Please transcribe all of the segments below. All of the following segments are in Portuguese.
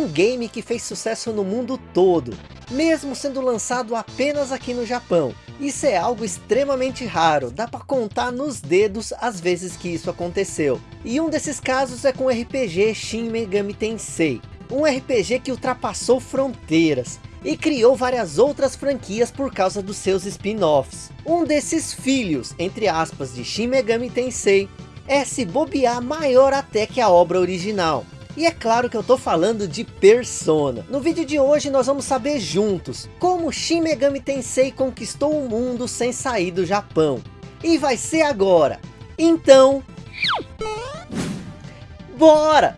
um game que fez sucesso no mundo todo, mesmo sendo lançado apenas aqui no Japão. Isso é algo extremamente raro, dá para contar nos dedos as vezes que isso aconteceu. E um desses casos é com o RPG Shin Megami Tensei, um RPG que ultrapassou fronteiras, e criou várias outras franquias por causa dos seus spin-offs. Um desses filhos, entre aspas, de Shin Megami Tensei, é se bobear maior até que a obra original. E é claro que eu tô falando de Persona. No vídeo de hoje nós vamos saber juntos como Shin Megami Tensei conquistou o mundo sem sair do Japão. E vai ser agora. Então... Bora!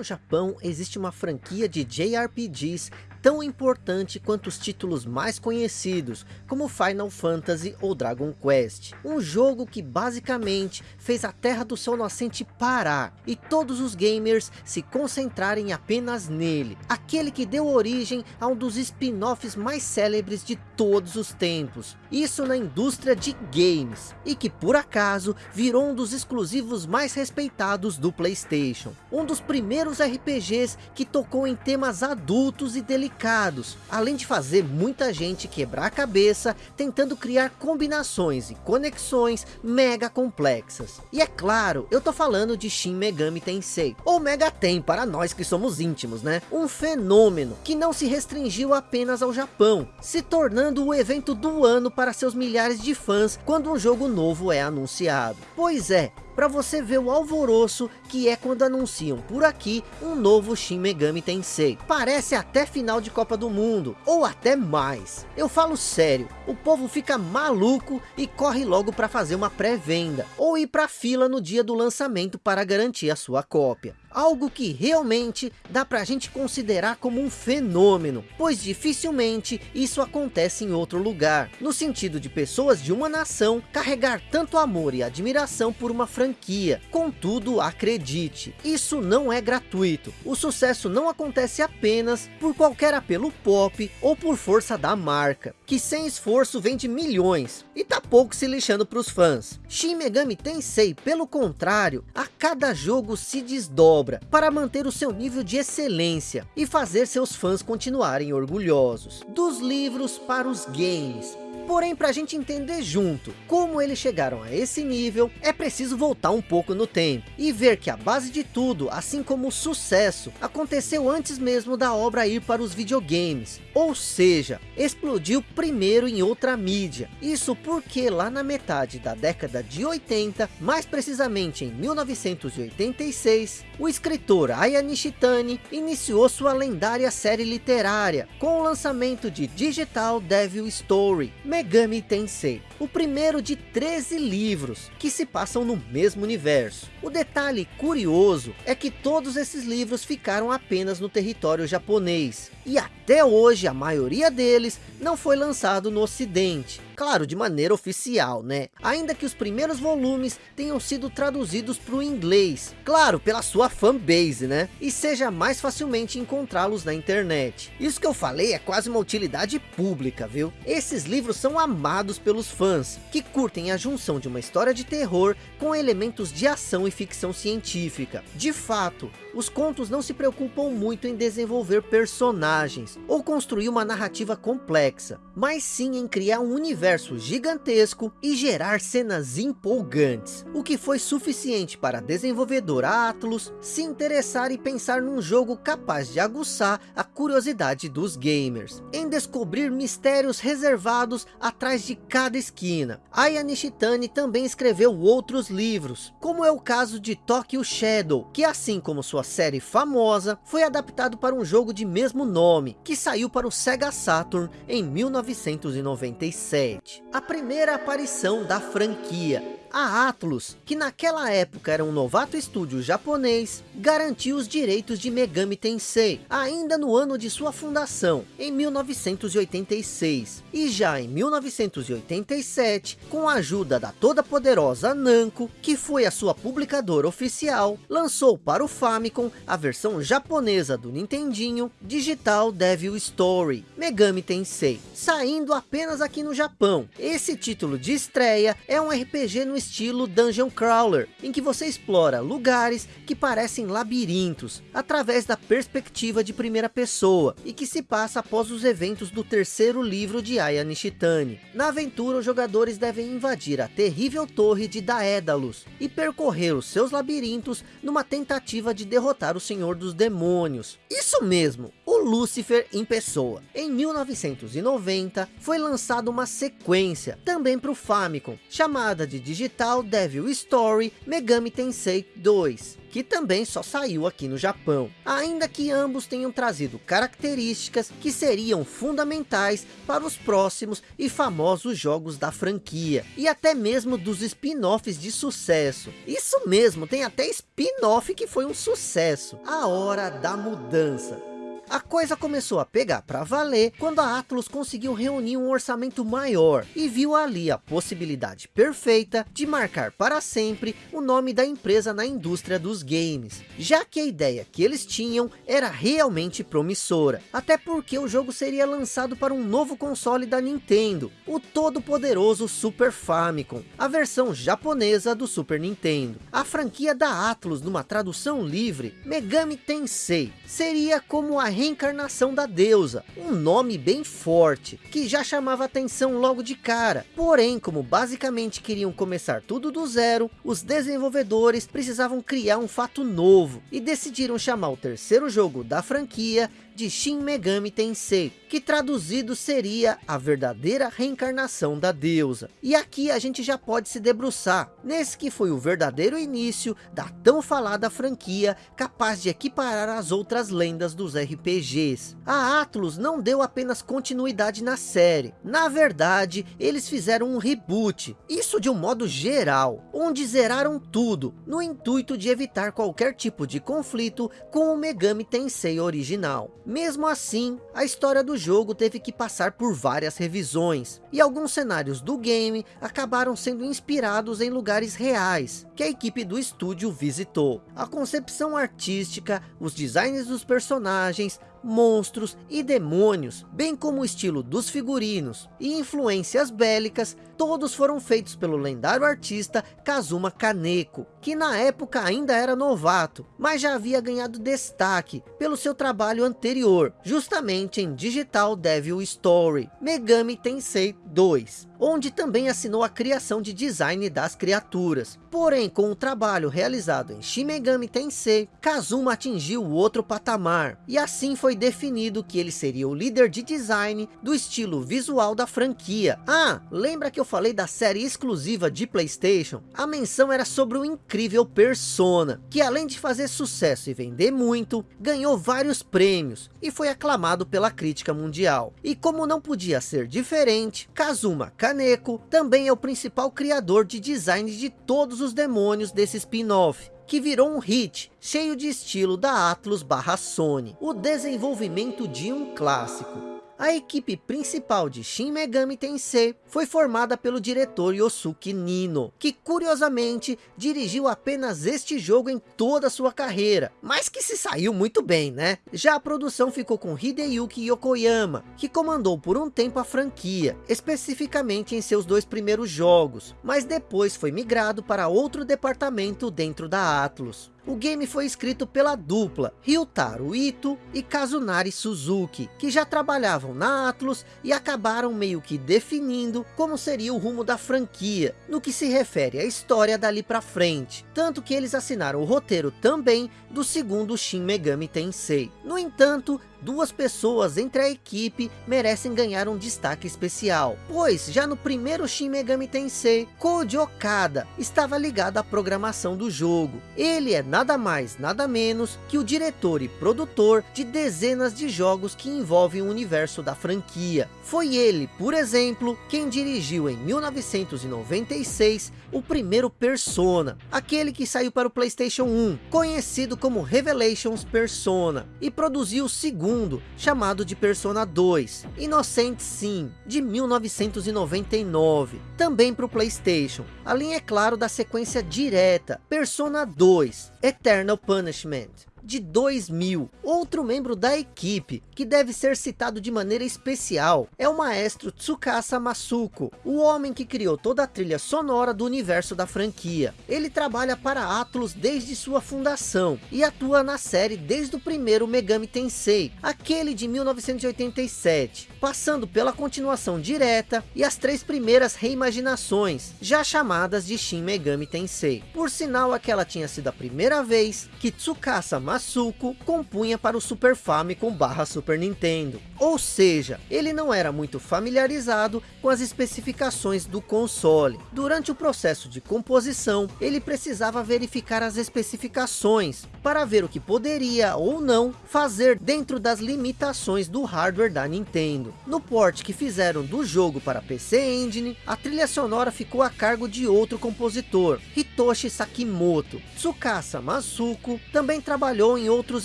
No Japão existe uma franquia de JRPGs tão importante quanto os títulos mais conhecidos, como Final Fantasy ou Dragon Quest. Um jogo que basicamente fez a Terra do Sol Nascente parar, e todos os gamers se concentrarem apenas nele. Aquele que deu origem a um dos spin-offs mais célebres de todos os tempos. Isso na indústria de games, e que por acaso virou um dos exclusivos mais respeitados do Playstation. Um dos primeiros RPGs que tocou em temas adultos e delicados complicados, além de fazer muita gente quebrar a cabeça tentando criar combinações e conexões mega complexas. E é claro, eu tô falando de Shin Megami Tensei, ou Mega Ten para nós que somos íntimos, né? Um fenômeno que não se restringiu apenas ao Japão, se tornando o evento do ano para seus milhares de fãs quando um jogo novo é anunciado. Pois é, para você ver o alvoroço que é quando anunciam por aqui um novo Shin Megami Tensei. Parece até final de Copa do Mundo, ou até mais. Eu falo sério, o povo fica maluco e corre logo para fazer uma pré-venda, ou ir para fila no dia do lançamento para garantir a sua cópia algo que realmente dá para a gente considerar como um fenômeno, pois dificilmente isso acontece em outro lugar, no sentido de pessoas de uma nação carregar tanto amor e admiração por uma franquia. Contudo, acredite, isso não é gratuito. O sucesso não acontece apenas por qualquer apelo pop ou por força da marca, que sem esforço vende milhões e tá pouco se lixando para os fãs. Shin Megami Tensei, pelo contrário, a cada jogo se desdobra obra para manter o seu nível de excelência e fazer seus fãs continuarem orgulhosos. Dos livros para os games, Porém, para a gente entender junto como eles chegaram a esse nível, é preciso voltar um pouco no tempo e ver que a base de tudo, assim como o sucesso, aconteceu antes mesmo da obra ir para os videogames. Ou seja, explodiu primeiro em outra mídia. Isso porque lá na metade da década de 80, mais precisamente em 1986, o escritor Aya Nishitani iniciou sua lendária série literária com o lançamento de Digital Devil Story, Megami Tensei, o primeiro de 13 livros que se passam no mesmo universo. O detalhe curioso é que todos esses livros ficaram apenas no território japonês, e até hoje a maioria deles não foi lançado no ocidente, claro, de maneira oficial, né? Ainda que os primeiros volumes tenham sido traduzidos para o inglês, claro, pela sua fanbase, né? E seja mais facilmente encontrá-los na internet. Isso que eu falei é quase uma utilidade pública, viu? Esses livros são amados pelos fãs, que curtem a junção de uma história de terror com elementos de ação e ficção científica. De fato, os contos não se preocupam muito em desenvolver personagens, ou construir uma narrativa complexa, mas sim em criar um universo universo gigantesco e gerar cenas empolgantes, o que foi suficiente para a desenvolvedora Atlus se interessar e pensar num jogo capaz de aguçar a curiosidade dos gamers, em descobrir mistérios reservados atrás de cada esquina. Aya Nishitani também escreveu outros livros, como é o caso de Tokyo Shadow, que assim como sua série famosa, foi adaptado para um jogo de mesmo nome, que saiu para o Sega Saturn em 1997 a primeira aparição da franquia A Atlus, que naquela época era um novato estúdio japonês, garantiu os direitos de Megami Tensei, ainda no ano de sua fundação, em 1986. E já em 1987, com a ajuda da toda poderosa Namco, que foi a sua publicadora oficial, lançou para o Famicom a versão japonesa do Nintendinho, Digital Devil Story, Megami Tensei, saindo apenas aqui no Japão. Esse título de estreia é um RPG no estilo Dungeon Crawler, em que você explora lugares que parecem labirintos, através da perspectiva de primeira pessoa, e que se passa após os eventos do terceiro livro de Aya Nishitani. Na aventura, os jogadores devem invadir a terrível torre de Daedalus, e percorrer os seus labirintos numa tentativa de derrotar o Senhor dos Demônios. Isso mesmo, o em pessoa. Em 1990, foi lançada uma sequência, também para o Famicom, chamada de Digital Devil Story Megami Tensei 2 que também só saiu aqui no Japão. Ainda que ambos tenham trazido características que seriam fundamentais para os próximos e famosos jogos da franquia. E até mesmo dos spin-offs de sucesso. Isso mesmo, tem até spin-off que foi um sucesso. A Hora da Mudança. A coisa começou a pegar para valer quando a Atlus conseguiu reunir um orçamento maior e viu ali a possibilidade perfeita de marcar para sempre o nome da empresa na indústria dos games, já que a ideia que eles tinham era realmente promissora, até porque o jogo seria lançado para um novo console da Nintendo, o todo poderoso Super Famicom, a versão japonesa do Super Nintendo. A franquia da Atlus numa tradução livre, Megami Tensei, seria como a reencarnação da deusa, um nome bem forte, que já chamava atenção logo de cara. Porém, como basicamente queriam começar tudo do zero, os desenvolvedores precisavam criar um fato novo, e decidiram chamar o terceiro jogo da franquia de Shin Megami Tensei, que traduzido seria a verdadeira reencarnação da deusa. E aqui a gente já pode se debruçar, nesse que foi o verdadeiro início da tão falada franquia, capaz de equiparar as outras lendas dos RPGs. A Atlus não deu apenas continuidade na série, na verdade, eles fizeram um reboot, isso de um modo geral, onde zeraram tudo, no intuito de evitar qualquer tipo de conflito com o Megami Tensei original. Mesmo assim, a história do jogo teve que passar por várias revisões, e alguns cenários do game acabaram sendo inspirados em lugares reais, que a equipe do estúdio visitou. A concepção artística, os designs dos personagens, monstros e demônios, bem como o estilo dos figurinos e influências bélicas, todos foram feitos pelo lendário artista Kazuma Kaneko, que na época ainda era novato, mas já havia ganhado destaque pelo seu trabalho anterior, justamente em Digital Devil Story, Megami Tensei 2 onde também assinou a criação de design das criaturas. Porém, com o trabalho realizado em Shin Megami Tensei, Kazuma atingiu outro patamar, e assim foi definido que ele seria o líder de design do estilo visual da franquia. Ah, lembra que eu falei da série exclusiva de Playstation? A menção era sobre o incrível Persona, que além de fazer sucesso e vender muito, ganhou vários prêmios, e foi aclamado pela crítica mundial. E como não podia ser diferente, Kazuma Kaneko também é o principal criador de design de todos os demônios desse spin-off, que virou um hit, cheio de estilo da Atlus barra Sony, o desenvolvimento de um clássico. A equipe principal de Shin Megami Tensei foi formada pelo diretor Yosuke Nino, que curiosamente dirigiu apenas este jogo em toda a sua carreira, mas que se saiu muito bem, né? Já a produção ficou com Hideyuki Yokoyama, que comandou por um tempo a franquia, especificamente em seus dois primeiros jogos, mas depois foi migrado para outro departamento dentro da Atlus. O game foi escrito pela dupla Ryutaro Ito e Kazunari Suzuki, que já trabalhavam na Atlus e acabaram meio que definindo como seria o rumo da franquia, no que se refere à história dali pra frente. Tanto que eles assinaram o roteiro também do segundo Shin Megami Tensei. No entanto, duas pessoas entre a equipe merecem ganhar um destaque especial, pois já no primeiro Shin Megami Tensei, Koji Okada estava ligado à programação do jogo. Ele é nada mais, nada menos que o diretor e produtor de dezenas de jogos que envolvem o universo da franquia. Foi ele, por exemplo, quem dirigiu em 1996 o primeiro Persona, aquele que saiu para o Playstation 1, conhecido como Revelations Persona, e produziu o segundo, chamado de Persona 2, Innocent Sim, de 1999, também para o Playstation, além é claro da sequência direta, Persona 2, Eternal Punishment de 2000. Outro membro da equipe, que deve ser citado de maneira especial, é o maestro Tsukasa Masuko, o homem que criou toda a trilha sonora do universo da franquia. Ele trabalha para Atlus desde sua fundação, e atua na série desde o primeiro Megami Tensei, aquele de 1987, passando pela continuação direta e as três primeiras reimaginações, já chamadas de Shin Megami Tensei. Por sinal, aquela tinha sido a primeira vez que Tsukasa Masuko compunha para o Super Famicom barra Super Nintendo. Ou seja, ele não era muito familiarizado com as especificações do console. Durante o processo de composição, ele precisava verificar as especificações, para ver o que poderia ou não fazer dentro das limitações do hardware da Nintendo. No port que fizeram do jogo para PC Engine, a trilha sonora ficou a cargo de outro compositor, Hitoshi Sakimoto. Tsukasa Masuko também trabalhou trabalhou em outros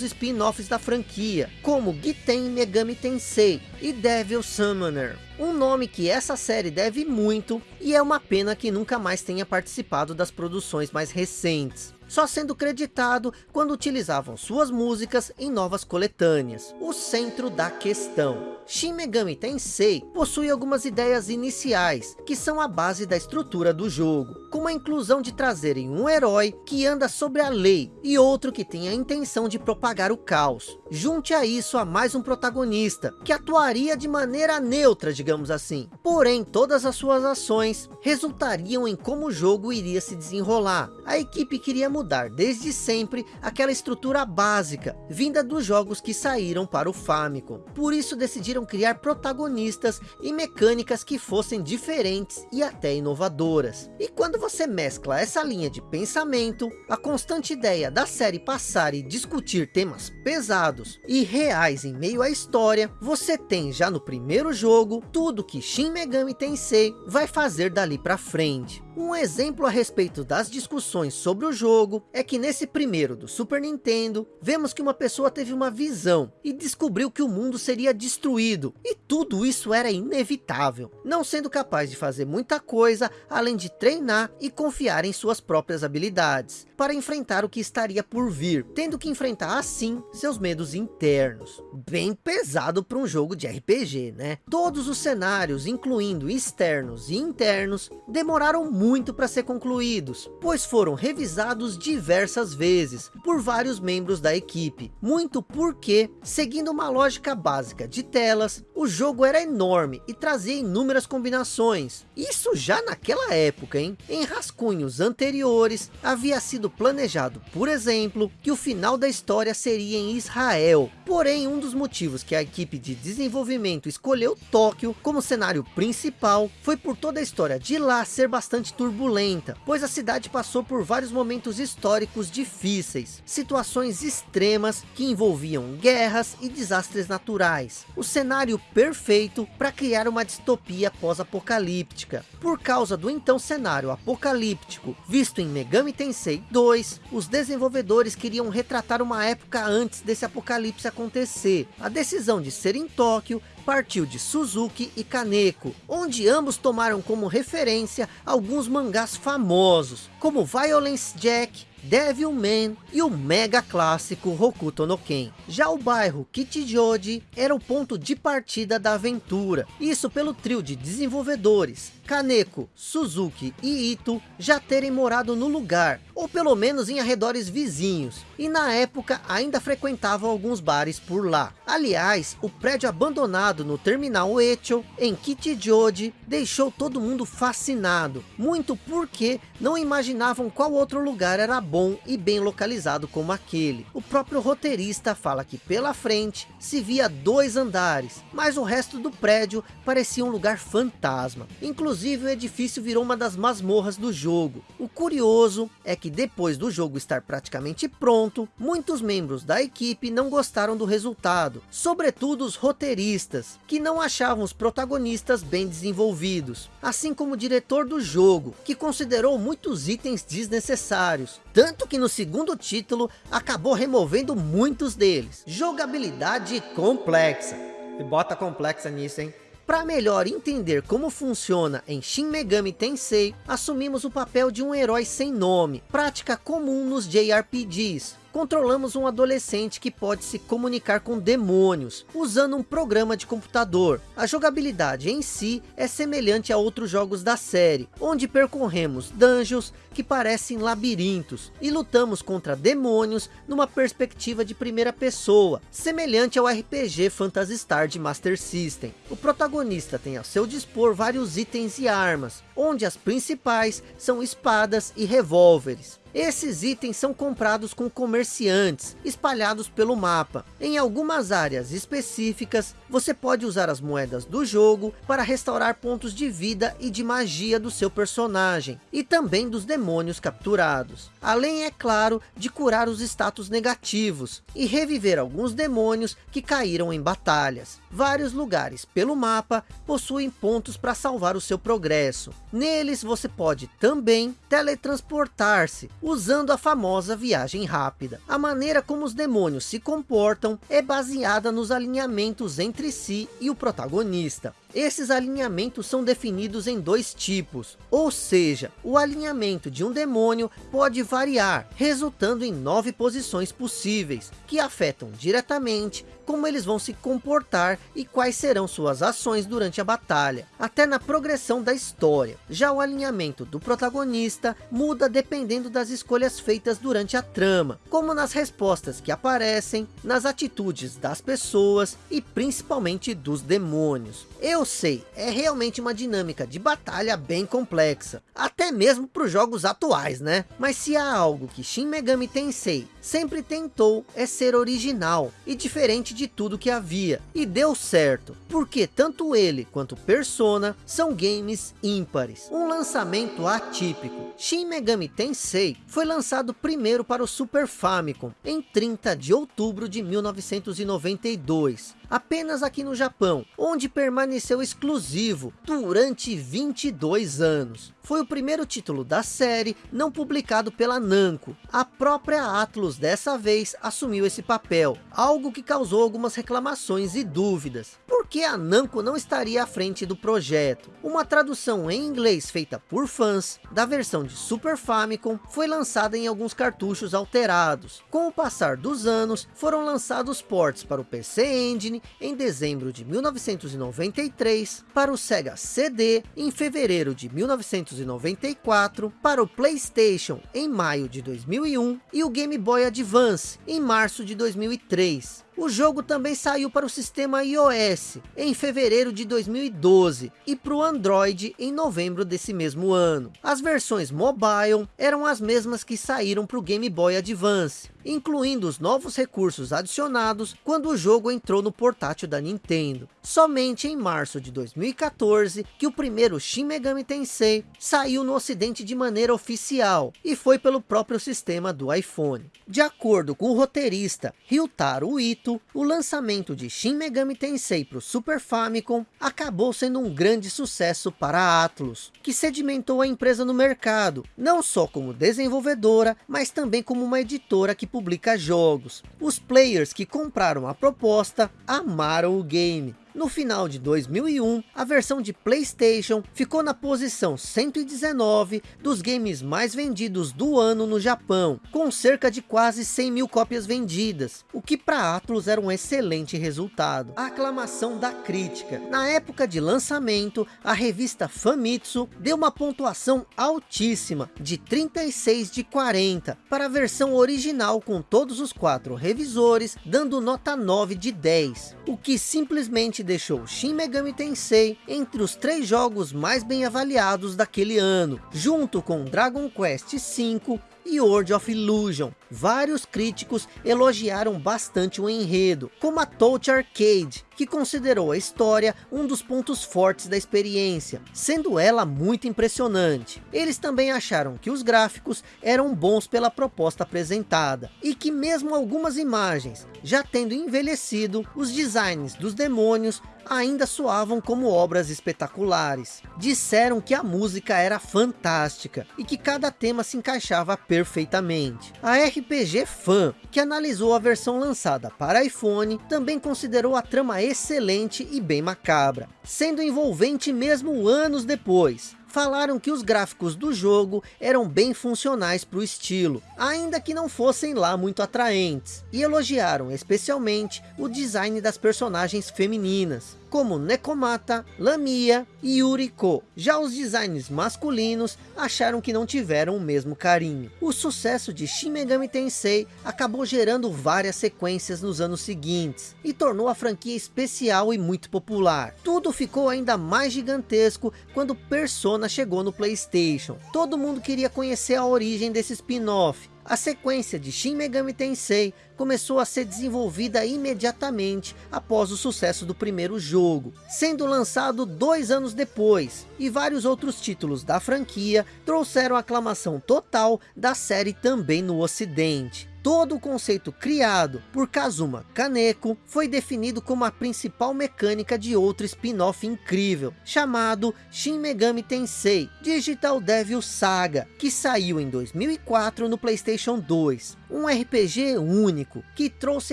spin-offs da franquia, como Giten Megami Tensei e Devil Summoner. Um nome que essa série deve muito, e é uma pena que nunca mais tenha participado das produções mais recentes só sendo creditado quando utilizavam suas músicas em novas coletâneas. O centro da questão. Shin Megami Tensei possui algumas ideias iniciais, que são a base da estrutura do jogo, como a inclusão de trazerem um herói que anda sobre a lei, e outro que tem a intenção de propagar o caos. Junte a isso a mais um protagonista, que atuaria de maneira neutra, assim. Porém, todas as suas ações resultariam em como o jogo iria se desenrolar. A equipe queria mudar desde sempre aquela estrutura básica, vinda dos jogos que saíram para o Famicom. Por isso decidiram criar protagonistas e mecânicas que fossem diferentes e até inovadoras. E quando você mescla essa linha de pensamento, a constante ideia da série passar e discutir temas pesados e reais em meio à história, você tem já no primeiro jogo tudo que Shin Megami Tensei vai fazer dali para frente. Um exemplo a respeito das discussões sobre o jogo é que nesse primeiro do Super Nintendo, vemos que uma pessoa teve uma visão e descobriu que o mundo seria destruído e tudo isso era inevitável, não sendo capaz de fazer muita coisa além de treinar e confiar em suas próprias habilidades para enfrentar o que estaria por vir, tendo que enfrentar assim seus medos internos. Bem pesado para um jogo de RPG, né? Todos os cenários, incluindo externos e internos, demoraram muito muito para ser concluídos, pois foram revisados diversas vezes por vários membros da equipe. Muito porque, seguindo uma lógica básica de telas, o jogo era enorme e trazia inúmeras combinações. Isso já naquela época, hein? Em rascunhos anteriores, havia sido planejado, por exemplo, que o final da história seria em Israel. Porém, um dos motivos que a equipe de desenvolvimento escolheu Tóquio como cenário principal foi por toda a história de lá ser bastante turbulenta, pois a cidade passou por vários momentos históricos difíceis, situações extremas que envolviam guerras e desastres naturais. O cenário perfeito para criar uma distopia pós-apocalíptica. Por causa do então cenário apocalíptico visto em Megami Tensei 2, os desenvolvedores queriam retratar uma época antes desse apocalipse acontecer. A decisão de ser em Tóquio partiu de Suzuki e Kaneko, onde ambos tomaram como referência alguns mangás famosos, como Violence Jack, Devilman e o mega clássico Hokuto no Ken. Já o bairro Kichijoji era o ponto de partida da aventura, isso pelo trio de desenvolvedores Kaneko, Suzuki e Ito já terem morado no lugar, ou pelo menos em arredores vizinhos, e na época ainda frequentavam alguns bares por lá. Aliás, o prédio abandonado no terminal Echo, em Kichijoji, deixou todo mundo fascinado, muito porque não imaginavam qual outro lugar era bom e bem localizado como aquele. O próprio roteirista fala que pela frente se via dois andares, mas o resto do prédio parecia um lugar fantasma. Inclusive o edifício virou uma das masmorras do jogo. O curioso é que depois do jogo estar praticamente pronto, muitos membros da equipe não gostaram do resultado, sobretudo os roteiristas, que não achavam os protagonistas bem desenvolvidos, assim como o diretor do jogo, que considerou muitos itens desnecessários, tanto que no segundo título acabou removendo muitos deles. Jogabilidade complexa. E bota complexa nisso, hein? Para melhor entender como funciona em Shin Megami Tensei, assumimos o papel de um herói sem nome, prática comum nos JRPGs, controlamos um adolescente que pode se comunicar com demônios, usando um programa de computador. A jogabilidade em si é semelhante a outros jogos da série, onde percorremos dungeons que parecem labirintos, e lutamos contra demônios numa perspectiva de primeira pessoa, semelhante ao RPG Phantasy Star de Master System. O protagonista tem ao seu dispor vários itens e armas, onde as principais são espadas e revólveres. Esses itens são comprados com comerciantes, espalhados pelo mapa. Em algumas áreas específicas, você pode usar as moedas do jogo para restaurar pontos de vida e de magia do seu personagem, e também dos demônios capturados. Além, é claro, de curar os status negativos, e reviver alguns demônios que caíram em batalhas. Vários lugares pelo mapa possuem pontos para salvar o seu progresso. Neles você pode também teletransportar-se, usando a famosa viagem rápida. A maneira como os demônios se comportam é baseada nos alinhamentos entre si e o protagonista. Esses alinhamentos são definidos em dois tipos, ou seja, o alinhamento de um demônio pode variar, resultando em nove posições possíveis, que afetam diretamente como eles vão se comportar e quais serão suas ações durante a batalha, até na progressão da história. Já o alinhamento do protagonista muda dependendo das escolhas feitas durante a trama, como nas respostas que aparecem, nas atitudes das pessoas e principalmente dos demônios. Eu sei, é realmente uma dinâmica de batalha bem complexa, até mesmo para os jogos atuais, né? Mas se há algo que Shin Megami Tensei sempre tentou é ser original e diferente de tudo que havia, e deu certo, porque tanto ele quanto Persona são games ímpares, um lançamento atípico. Shin Megami Tensei foi lançado primeiro para o Super Famicom, em 30 de outubro de 1992, apenas aqui no Japão, onde permaneceu exclusivo durante 22 anos. Foi o primeiro título da série não publicado pela Namco. A própria Atlus dessa vez assumiu esse papel, algo que causou algumas reclamações e dúvidas. Por que a Namco não estaria à frente do projeto? Uma tradução em inglês feita por fãs da versão de Super Famicom foi lançada em alguns cartuchos alterados. Com o passar dos anos, foram lançados ports para o PC Engine em dezembro de 1993, para o Sega CD em fevereiro de 1994, para o Playstation em maio de 2001 e o Game Boy Advance em março de 2003. O jogo também saiu para o sistema iOS em fevereiro de 2012 e para o Android em novembro desse mesmo ano. As versões mobile eram as mesmas que saíram para o Game Boy Advance, incluindo os novos recursos adicionados quando o jogo entrou no portátil da Nintendo. Somente em março de 2014 que o primeiro Shin Megami Tensei saiu no ocidente de maneira oficial e foi pelo próprio sistema do iPhone. De acordo com o roteirista Ryutaro Ito, o lançamento de Shin Megami Tensei para o Super Famicom acabou sendo um grande sucesso para a Atlus, que sedimentou a empresa no mercado, não só como desenvolvedora, mas também como uma editora que publica jogos. Os players que compraram a proposta amaram o game, no final de 2001, a versão de Playstation ficou na posição 119 dos games mais vendidos do ano no Japão, com cerca de quase 100 mil cópias vendidas, o que para Atlus era um excelente resultado. A aclamação da crítica. Na época de lançamento, a revista Famitsu deu uma pontuação altíssima, de 36 de 40, para a versão original com todos os quatro revisores, dando nota 9 de 10, o que simplesmente deixou Shin Megami Tensei entre os três jogos mais bem avaliados daquele ano, junto com Dragon Quest V e World of Illusion. Vários críticos elogiaram bastante o enredo, como a Touch Arcade, que considerou a história um dos pontos fortes da experiência, sendo ela muito impressionante. Eles também acharam que os gráficos eram bons pela proposta apresentada, e que mesmo algumas imagens, já tendo envelhecido, os designs dos demônios ainda soavam como obras espetaculares. Disseram que a música era fantástica e que cada tema se encaixava perfeitamente. A RPG Fan, que analisou a versão lançada para iPhone, também considerou a trama excelente e bem macabra, sendo envolvente mesmo anos depois. Falaram que os gráficos do jogo eram bem funcionais para o estilo, ainda que não fossem lá muito atraentes, e elogiaram especialmente o design das personagens femininas, como Nekomata, Lamia e Yuriko. Já os designs masculinos acharam que não tiveram o mesmo carinho. O sucesso de Shin Megami Tensei acabou gerando várias sequências nos anos seguintes, e tornou a franquia especial e muito popular. Tudo ficou ainda mais gigantesco quando Persona chegou no Playstation. Todo mundo queria conhecer a origem desse spin-off, a sequência de Shin Megami Tensei começou a ser desenvolvida imediatamente após o sucesso do primeiro jogo, sendo lançado dois anos depois, e vários outros títulos da franquia trouxeram aclamação total da série também no ocidente. Todo o conceito criado por Kazuma Kaneko foi definido como a principal mecânica de outro spin-off incrível, chamado Shin Megami Tensei Digital Devil Saga, que saiu em 2004 no Playstation 2. Um RPG único, que trouxe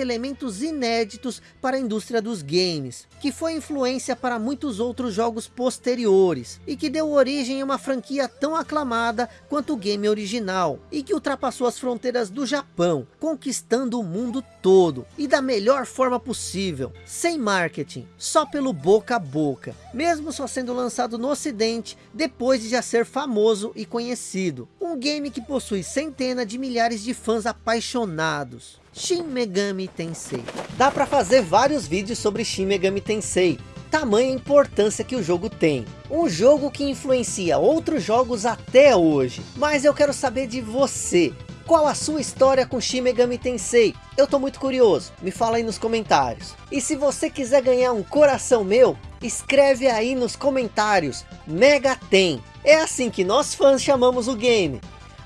elementos inéditos para a indústria dos games, que foi influência para muitos outros jogos posteriores, e que deu origem a uma franquia tão aclamada quanto o game original, e que ultrapassou as fronteiras do Japão, conquistando o mundo todo, e da melhor forma possível, sem marketing, só pelo boca a boca, mesmo só sendo lançado no ocidente, depois de já ser famoso e conhecido. Um game que possui centenas de milhares de fãs apaixonados. Shin Megami Tensei. Dá para fazer vários vídeos sobre Shin Megami Tensei, tamanha importância que o jogo tem. Um jogo que influencia outros jogos até hoje. Mas eu quero saber de você. Qual a sua história com Shin Megami Tensei? Eu tô muito curioso, me fala aí nos comentários. E se você quiser ganhar um coração meu, escreve aí nos comentários, Mega Tem. É assim que nós fãs chamamos o game.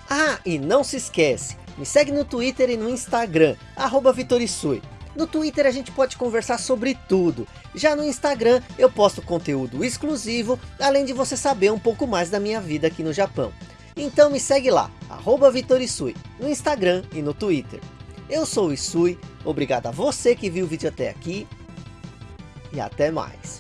Ah, e não se esquece, me segue no Twitter e no Instagram, arroba Vitorisui. No Twitter a gente pode conversar sobre tudo. Já no Instagram eu posto conteúdo exclusivo, além de você saber um pouco mais da minha vida aqui no Japão. Então me segue lá, arroba Vitorisui, no Instagram e no Twitter. Eu sou o Isui, obrigado a você que viu o vídeo até aqui e até mais.